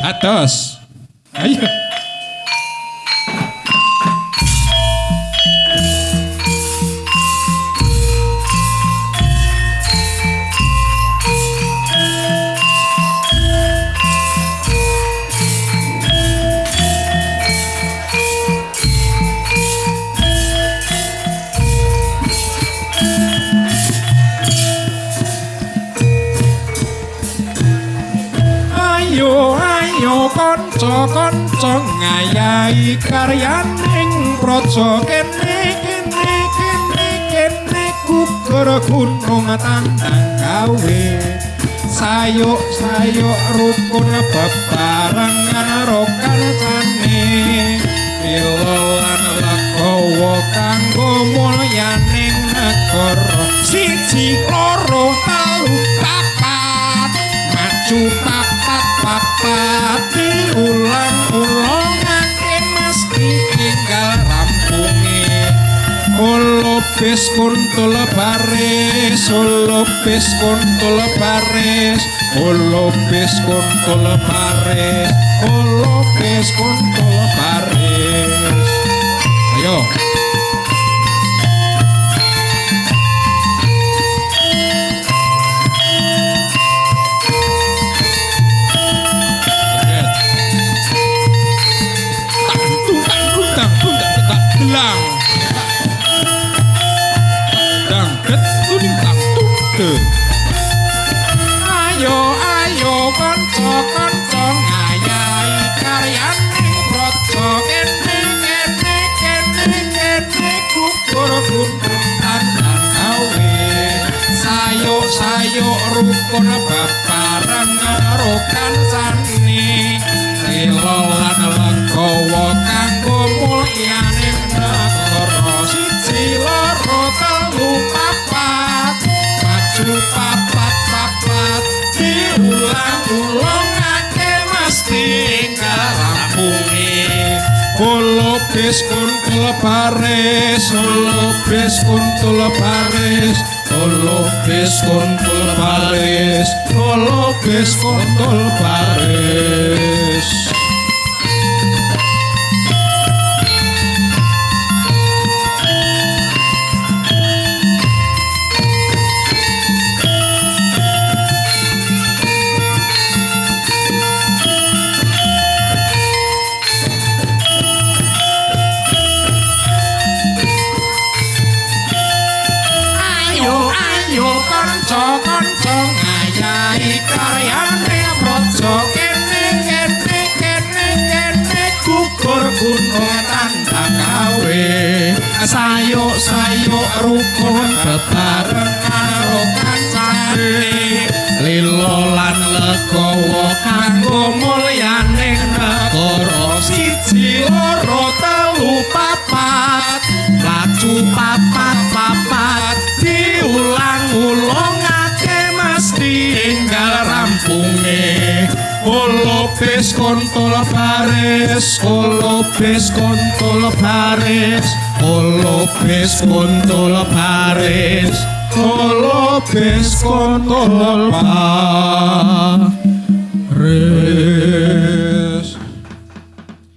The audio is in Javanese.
Atrás. Aí, ó. Ayo. kanca-kanca ngayahi karyaning praja. Kene kene kene kene gugur gunung tandang gawe. Sayuk sayuk rukun bebarengan rokan sane pilolan legowo kanggo mulyaning negara. Siji loro telu papat maju papat papat ulang-ulang ngake meski tinggal rampungi Olo bis kuntul baris Olo bis kuntul baris Olo kuntul baris Olo kuntul baris ayo ayo kanca kanca ngayahi karyane praja kene kene kene kene kukur gunung sayo sayo rukun babarang karo kansane Ilolan Kulo bis kuntul baris Kulo bis kuntul baris Kulo bis kuntul baris Kulo bis kuntul baris sayuk sayuk rukun bebarengan rampunge Olopes kontol baris Olopes kontol baris Olopes kontol baris Olopes kontol baris